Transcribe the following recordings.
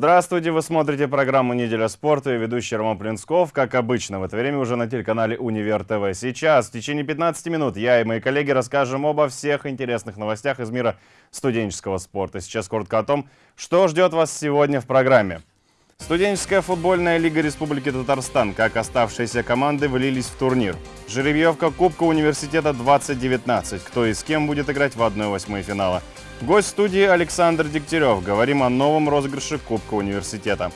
Здравствуйте, вы смотрите программу «Неделя спорта» и ведущий Роман Плинсков, как обычно, в это время уже на телеканале «Универ ТВ». Сейчас, в течение 15 минут, я и мои коллеги расскажем обо всех интересных новостях из мира студенческого спорта. Сейчас коротко о том, что ждет вас сегодня в программе. Студенческая футбольная лига Республики Татарстан, как оставшиеся команды влились в турнир. Жеребьевка Кубка университета 2019. Кто и с кем будет играть в 1-8 финала. Гость студии Александр Дегтярев. Говорим о новом розыгрыше Кубка университета.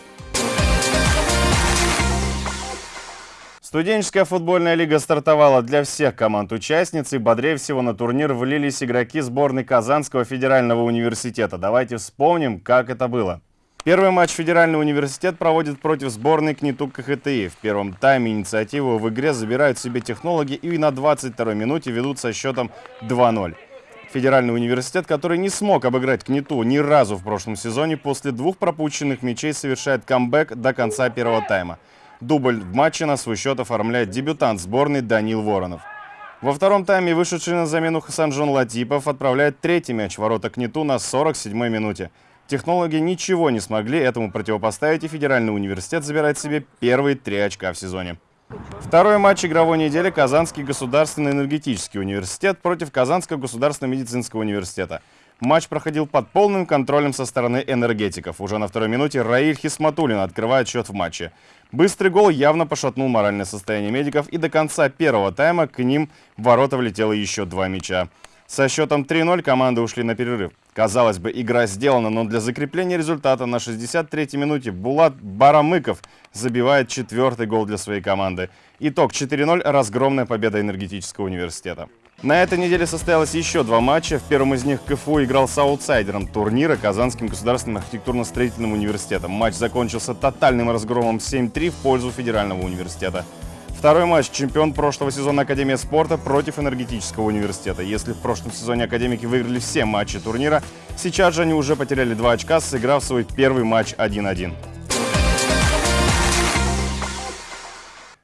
Студенческая футбольная лига стартовала для всех команд-участниц, и бодрее всего на турнир влились игроки сборной Казанского федерального университета. Давайте вспомним, как это было. Первый матч Федеральный университет проводит против сборной КНИТУ КХТИ. В первом тайме инициативу в игре забирают себе технологи и на 22-й минуте ведут со счетом 2-0. Федеральный университет, который не смог обыграть КНИТУ ни разу в прошлом сезоне, после двух пропущенных мячей совершает камбэк до конца первого тайма. Дубль в матче на свой счет оформляет дебютант сборной Данил Воронов. Во втором тайме вышедший на замену Хасанжон Латипов отправляет третий мяч ворота КНИТУ на 47-й минуте. Технологи ничего не смогли этому противопоставить, и Федеральный университет забирает себе первые три очка в сезоне. Второй матч игровой недели Казанский государственный энергетический университет против Казанского государственного медицинского университета. Матч проходил под полным контролем со стороны энергетиков. Уже на второй минуте Раиль Хисматулин открывает счет в матче. Быстрый гол явно пошатнул моральное состояние медиков, и до конца первого тайма к ним в ворота влетело еще два мяча. Со счетом 3-0 команды ушли на перерыв. Казалось бы, игра сделана, но для закрепления результата на 63-й минуте Булат Барамыков забивает четвертый гол для своей команды. Итог 4-0 – разгромная победа энергетического университета. На этой неделе состоялось еще два матча. В первом из них КФУ играл с аутсайдером турнира Казанским государственным архитектурно-строительным университетом. Матч закончился тотальным разгромом 7-3 в пользу Федерального университета. Второй матч. Чемпион прошлого сезона Академия спорта против энергетического университета. Если в прошлом сезоне академики выиграли все матчи турнира, сейчас же они уже потеряли два очка, сыграв свой первый матч 1-1.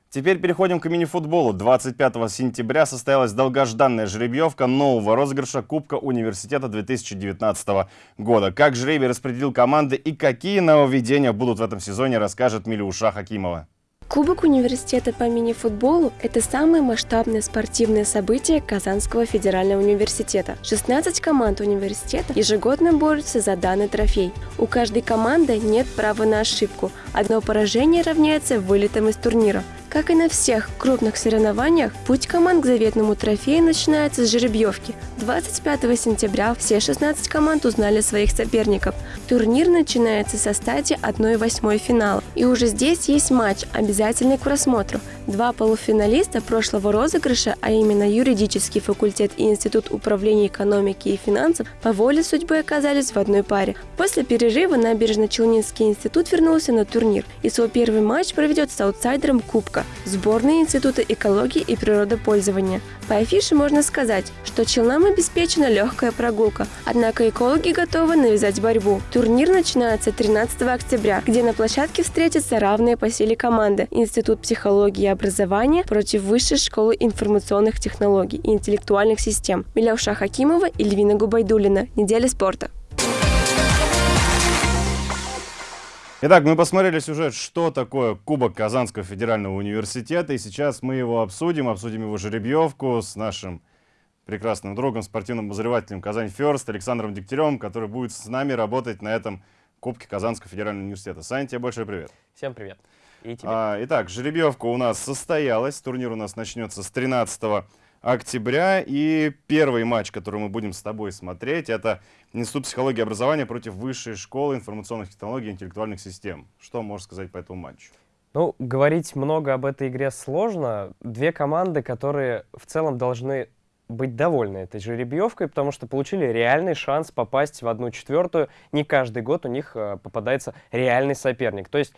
Теперь переходим к мини-футболу. 25 сентября состоялась долгожданная жеребьевка нового розыгрыша Кубка университета 2019 года. Как жребий распределил команды и какие нововведения будут в этом сезоне, расскажет Милюша Хакимова. Кубок университета по мини-футболу – это самое масштабное спортивное событие Казанского федерального университета. 16 команд университета ежегодно борются за данный трофей. У каждой команды нет права на ошибку. Одно поражение равняется вылетом из турнира. Как и на всех крупных соревнованиях, путь команд к заветному трофею начинается с жеребьевки. 25 сентября все 16 команд узнали своих соперников. Турнир начинается со стадии 1-8 финала. И уже здесь есть матч, обязательный к просмотру. Два полуфиналиста прошлого розыгрыша, а именно юридический факультет и Институт управления экономики и финансов, по воле судьбы оказались в одной паре. После перерыва Набережно-Челнинский институт вернулся на турнир и свой первый матч проведет с аутсайдером Кубка сборной Института экологии и природопользования. По афише можно сказать, что челнам обеспечена легкая прогулка, однако экологи готовы навязать борьбу. Турнир начинается 13 октября, где на площадке встретятся равные по силе команды Институт психологии и образования против Высшей школы информационных технологий и интеллектуальных систем. Миляуша Хакимова и Львина Губайдулина. Неделя спорта. Итак, мы посмотрели сюжет, что такое Кубок Казанского федерального университета, и сейчас мы его обсудим, обсудим его жеребьевку с нашим прекрасным другом, спортивным обозревателем Казань Ферст Александром Дегтяревым, который будет с нами работать на этом Кубке Казанского федерального университета. Саня, тебе большой привет. Всем привет. И тебе. А, итак, жеребьевка у нас состоялась, турнир у нас начнется с 13 октября. И первый матч, который мы будем с тобой смотреть, это Институт психологии и образования против Высшей школы информационных технологий и интеллектуальных систем. Что можешь сказать по этому матчу? Ну, говорить много об этой игре сложно. Две команды, которые в целом должны быть довольны этой жеребьевкой, потому что получили реальный шанс попасть в одну четвертую. Не каждый год у них э, попадается реальный соперник. То есть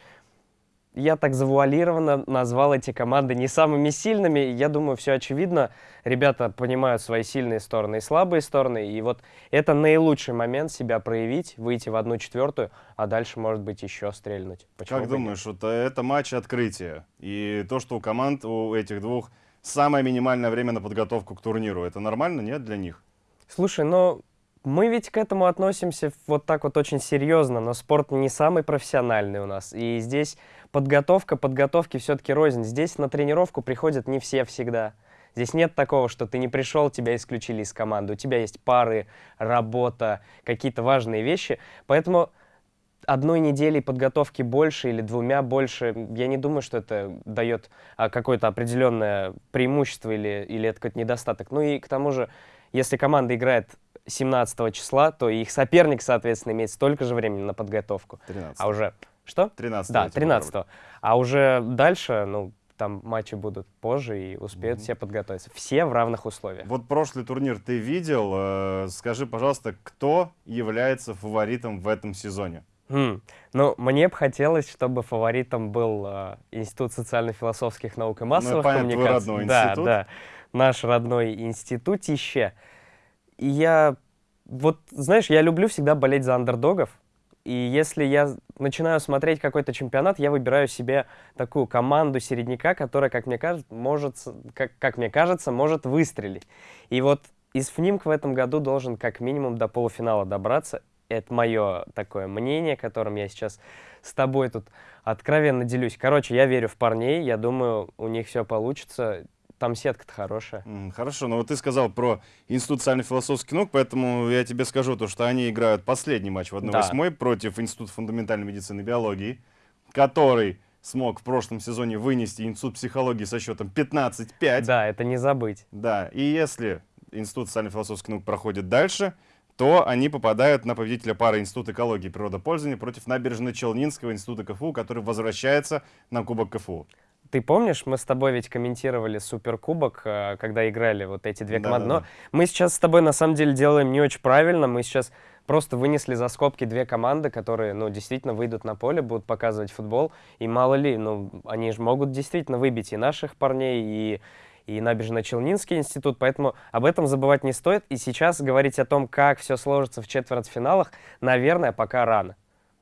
я так завуалированно назвал эти команды не самыми сильными. Я думаю, все очевидно. Ребята понимают свои сильные стороны и слабые стороны. И вот это наилучший момент себя проявить, выйти в одну четвертую, а дальше, может быть, еще стрельнуть. Почему как думаешь, вот это матч открытия. И то, что у команд, у этих двух, самое минимальное время на подготовку к турниру, это нормально, нет, для них? Слушай, но Мы ведь к этому относимся вот так вот очень серьезно, но спорт не самый профессиональный у нас. И здесь подготовка, подготовки все-таки рознь. Здесь на тренировку приходят не все всегда. Здесь нет такого, что ты не пришел, тебя исключили из команды. У тебя есть пары, работа, какие-то важные вещи. Поэтому одной недели подготовки больше или двумя больше, я не думаю, что это дает а, какое-то определенное преимущество или, или это какой-то недостаток. Ну и к тому же, если команда играет 17 числа, то их соперник, соответственно, имеет столько же времени на подготовку. 13. А уже... Что? 13 Да, 13 А уже дальше, ну, там матчи будут позже и успеют Мгм. все подготовиться. Все в равных условиях. Вот прошлый турнир ты видел. э, Скажи, пожалуйста, кто является фаворитом в этом сезоне? Хм. Ну, мне бы хотелось, чтобы фаворитом был э, Институт социально-философских наук и массовых понятно, твой коммуникаций. родной да, институт. да, наш родной институтище. Я, вот, знаешь, я люблю всегда болеть за андердогов. И если я начинаю смотреть какой-то чемпионат, я выбираю себе такую команду середняка, которая, как мне кажется, может, как, как мне кажется, может выстрелить. И вот из ФНИМК в этом году должен как минимум до полуфинала добраться. Это мое такое мнение, которым я сейчас с тобой тут откровенно делюсь. Короче, я верю в парней, я думаю, у них все получится. Там сетка-то хорошая. Хорошо, но вот ты сказал про Институт социально-философских наук, поэтому я тебе скажу то, что они играют последний матч в 1-8 против Института фундаментальной медицины и биологии, который смог в прошлом сезоне вынести Институт психологии со счетом 15-5. Да, это не забыть. Да, и если Институт социально-философских наук проходит дальше, то они попадают на победителя пары Института экологии и природопользования против Набережно-Челнинского института КФУ, который возвращается на Кубок КФУ. Ты помнишь, мы с тобой ведь комментировали Суперкубок, э, когда играли вот эти две команды. Но Да-да-да. мы сейчас с тобой на самом деле делаем не очень правильно. Мы сейчас просто вынесли за скобки две команды, которые, ну, действительно выйдут на поле, будут показывать футбол. И мало ли, ну, они же могут действительно выбить и наших парней, и, и Набережно-Челнинский институт. Поэтому об этом забывать не стоит. И сейчас говорить о том, как все сложится в четвертьфиналах, наверное, пока рано.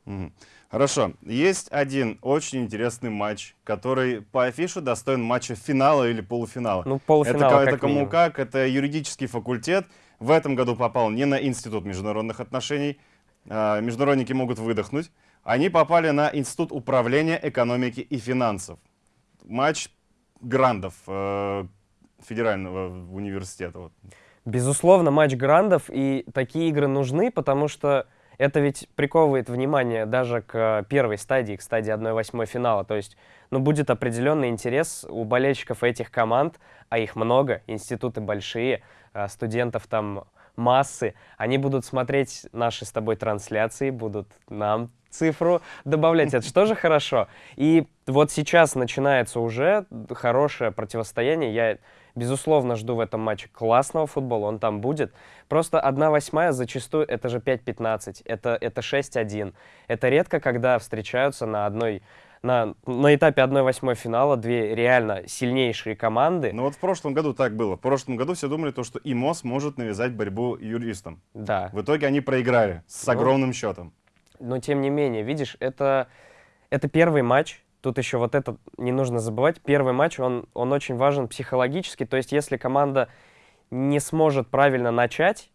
Мгм. Хорошо. Есть один очень интересный матч, который по афише достоин матча финала или полуфинала. Ну, это, полуфинал ка- это как кому минимум. как, это юридический факультет. В этом году попал не на Институт международных отношений. А, Международники могут выдохнуть. Они попали на Институт управления экономики и финансов. Матч грандов э, федерального университета. вот. Безусловно, матч грандов, и такие игры нужны, потому что это ведь приковывает внимание даже к э, первой стадии, к стадии 1-8 финала. То есть, ну, будет определенный интерес у болельщиков этих команд, а их много, институты большие, а студентов там массы. Они будут смотреть наши с тобой трансляции, будут нам цифру добавлять. Это что же хорошо. И вот сейчас начинается уже хорошее противостояние. Я, безусловно, жду в этом матче классного футбола, он там будет. Просто 1-8 зачастую это же 5-15, это, это 6-1. Это редко, когда встречаются на одной на, на этапе 1-8 финала две реально сильнейшие команды. Но вот в прошлом году так было. В прошлом году все думали, то, что ИМОС может навязать борьбу юристам. Да. В итоге они проиграли с Ну, огромным счетом. Но тем не менее, видишь, это, это первый матч. Тут еще вот это не нужно забывать. Первый матч, он, он очень важен психологически. То есть, если команда не сможет правильно начать,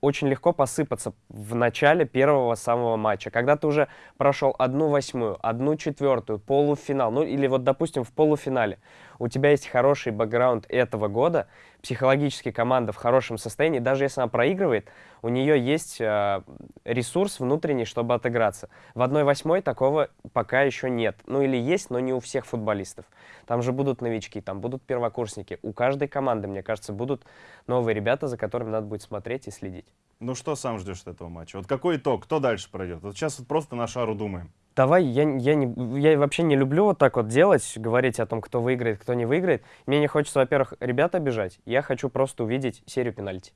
очень легко посыпаться в начале первого самого матча. Когда ты уже прошел одну восьмую, одну четвертую, полуфинал, ну или вот, допустим, в полуфинале, у тебя есть хороший бэкграунд этого года, психологически команда в хорошем состоянии, даже если она проигрывает, у нее есть э, ресурс внутренний, чтобы отыграться. В 1-8 такого пока еще нет. Ну или есть, но не у всех футболистов. Там же будут новички, там будут первокурсники. У каждой команды, мне кажется, будут новые ребята, за которыми надо будет смотреть и следить. Ну что сам ждешь от этого матча? Вот какой итог? Кто дальше пройдет? Вот сейчас вот просто на шару думаем. Давай, я, я, не, я вообще не люблю вот так вот делать, говорить о том, кто выиграет, кто не выиграет. Мне не хочется, во-первых, ребят обижать. Я хочу просто увидеть серию пенальти.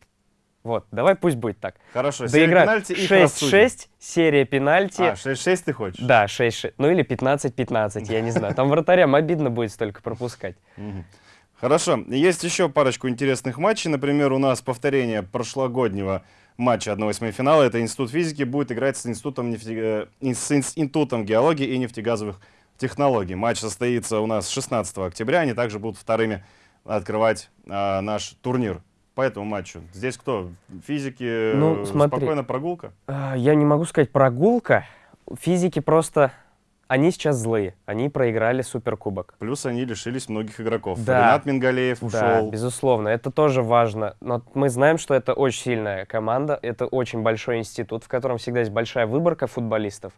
Вот, давай пусть будет так. Хорошо, серия Доиграть пенальти их рассудим. 6-6, серия пенальти. А, 6-6 ты хочешь? Да, 6-6. Ну или 15-15, я не знаю. Там вратарям обидно будет столько пропускать. Хорошо. Есть еще парочку интересных матчей. Например, у нас повторение прошлогоднего матча 1-8 финала. Это Институт физики будет играть с Институтом, нефте- э, с Институтом геологии и нефтегазовых технологий. Матч состоится у нас 16 октября. Они также будут вторыми открывать а, наш турнир. по этому матчу? Здесь кто? Физики? Ну, смотри. Спокойно прогулка? А, Я не могу сказать прогулка. Физики просто... Они сейчас злые. Они проиграли Суперкубок. Плюс они лишились многих игроков. Да. Ренат Мингалеев Да, ушел. безусловно, это тоже важно. Но мы знаем, что это очень сильная команда, это очень большой институт, в котором всегда есть большая выборка футболистов.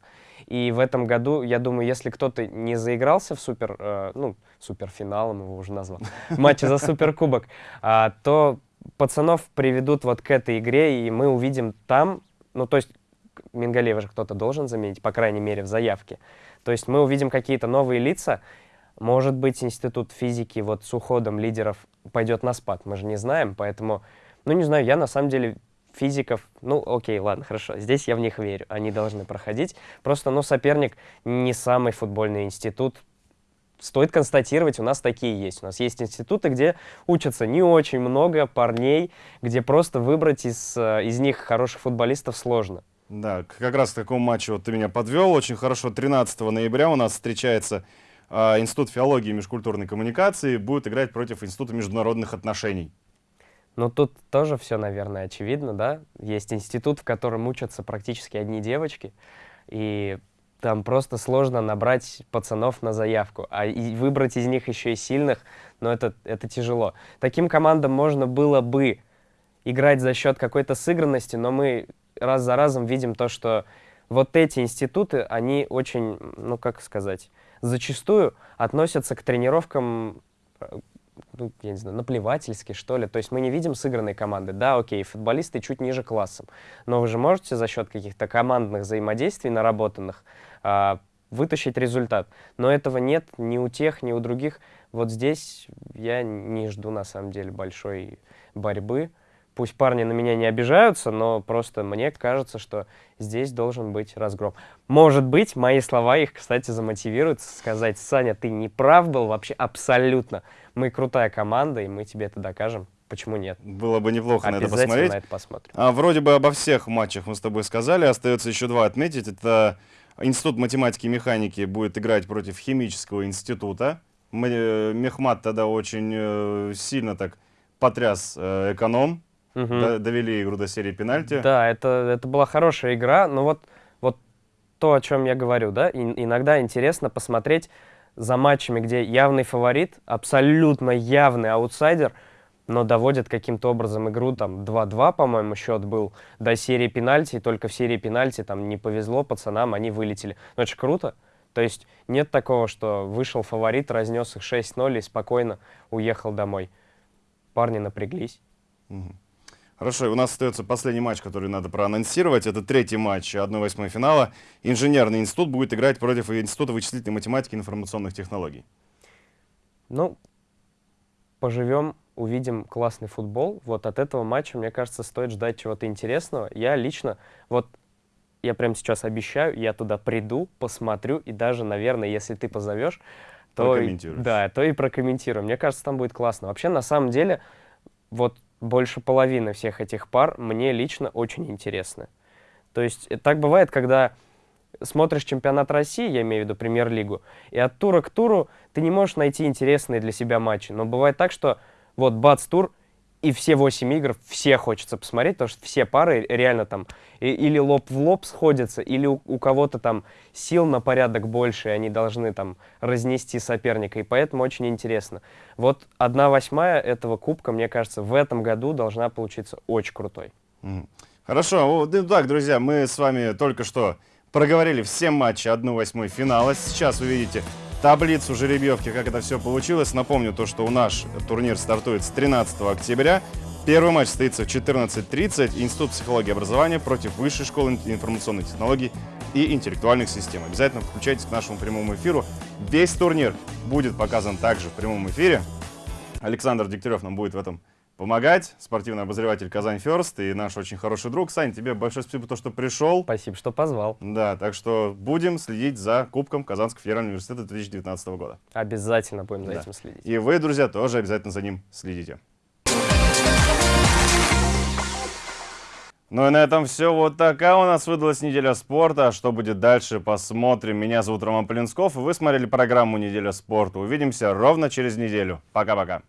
И в этом году, я думаю, если кто-то не заигрался в супер, э, ну, суперфиналом его уже назвал, матче за суперкубок, а, то пацанов приведут вот к этой игре, и мы увидим там, ну, то есть Мингалеева же кто-то должен заменить, по крайней мере, в заявке. То есть мы увидим какие-то новые лица, может быть, институт физики вот с уходом лидеров пойдет на спад, мы же не знаем, поэтому, ну, не знаю, я на самом деле физиков, ну, окей, ладно, хорошо, здесь я в них верю, они должны проходить. Просто, ну, соперник не самый футбольный институт. Стоит констатировать, у нас такие есть. У нас есть институты, где учатся не очень много парней, где просто выбрать из, э, из них хороших футболистов сложно. Да, как раз к такому матчу вот ты меня подвел. Очень хорошо. 13 ноября у нас встречается а, Институт филологии и межкультурной коммуникации. Будет играть против Института международных отношений. Ну, тут тоже все, наверное, очевидно, да? Есть институт, в котором учатся практически одни девочки, и там просто сложно набрать пацанов на заявку, а и выбрать из них еще и сильных, но это, это тяжело. Таким командам можно было бы играть за счет какой-то сыгранности, но мы раз за разом видим то, что вот эти институты, они очень, ну, как сказать, зачастую относятся к тренировкам э, ну, я не знаю, наплевательски, что ли. То есть мы не видим сыгранной команды. Да, окей, футболисты чуть ниже классом. Но вы же можете за счет каких-то командных взаимодействий наработанных а, вытащить результат. Но этого нет ни у тех, ни у других. Вот здесь я не жду, на самом деле, большой борьбы. Пусть парни на меня не обижаются, но просто мне кажется, что здесь должен быть разгром. Может быть, мои слова их, кстати, замотивируют сказать, Саня, ты не прав был вообще абсолютно. Мы крутая команда, и мы тебе это докажем. Почему нет? Было бы неплохо на это посмотреть. на это посмотрим. А, вроде бы обо всех матчах мы с тобой сказали. Остается еще два отметить. Это Институт математики и механики будет играть против химического института. Э, Мехмат тогда очень э, сильно так потряс э, эконом. Д- довели игру до серии пенальти. Да, это, это была хорошая игра, но вот, вот то, о чем я говорю, да, ин- иногда интересно посмотреть за матчами, где явный фаворит, абсолютно явный аутсайдер, но доводит каким-то образом игру, там, 2-2, по-моему, счет был, до серии пенальти, и только в серии пенальти там не повезло пацанам, они вылетели. Ну, это же круто. То есть нет такого, что вышел фаворит, разнес их 6-0 и спокойно уехал домой. Парни напряглись. Мгм. Хорошо, у нас остается последний матч, который надо проанонсировать. Это третий матч 1-8 финала. Инженерный институт будет играть против Института вычислительной математики и информационных технологий. Ну, поживем, увидим классный футбол. Вот от этого матча, мне кажется, стоит ждать чего-то интересного. Я лично, вот я прямо сейчас обещаю, я туда приду, посмотрю, и даже, наверное, если ты позовешь, то, да, то и прокомментирую. Мне кажется, там будет классно. Вообще, на самом деле, вот больше половины всех этих пар мне лично очень интересны. То есть э, так бывает, когда смотришь чемпионат России, я имею в виду премьер-лигу, и от тура к туру ты не можешь найти интересные для себя матчи. Но бывает так, что вот бац тур, и все 8 игр, все хочется посмотреть, потому что все пары реально там или лоб в лоб сходятся, или у, у кого-то там сил на порядок больше, и они должны там разнести соперника, и поэтому очень интересно. Вот одна восьмая этого кубка, мне кажется, в этом году должна получиться очень крутой. Хорошо, ну так, друзья, мы с вами только что проговорили все матчи 1-8 финала. Сейчас вы видите таблицу жеребьевки, как это все получилось. Напомню то, что у наш турнир стартует с 13 октября. Первый матч состоится в 14.30. Институт психологии и образования против Высшей школы ин- информационных технологий и интеллектуальных систем. Обязательно включайтесь к нашему прямому эфиру. Весь турнир будет показан также в прямом эфире. Александр Дегтярев нам будет в этом помогать. Спортивный обозреватель Казань Ферст и наш очень хороший друг. Сань, тебе большое спасибо за то, что пришел. Спасибо, что позвал. Да, так что будем следить за Кубком Казанского федерального университета 2019 года. Обязательно будем за Да. этим следить. И вы, друзья, тоже обязательно за ним следите. Ну и на этом все. Вот такая у нас выдалась неделя спорта. Что будет дальше, посмотрим. Меня зовут Роман Полинсков, и вы смотрели программу «Неделя спорта». Увидимся ровно через неделю. Пока-пока.